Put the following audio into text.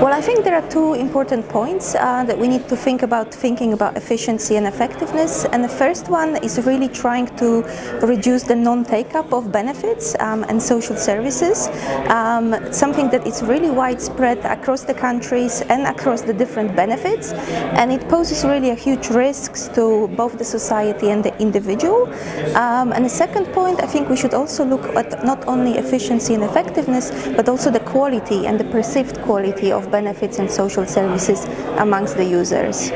Well, I think there are two important points uh, that we need to think about thinking about efficiency and effectiveness. And the first one is really trying to reduce the non-take-up of benefits um, and social services, um, something that is really widespread across the countries and across the different benefits. And it poses really a huge risks to both the society and the individual. Um, and the second point, I think we should also look at not only efficiency and effectiveness, but also the quality and the perceived quality of benefits and social services amongst the users.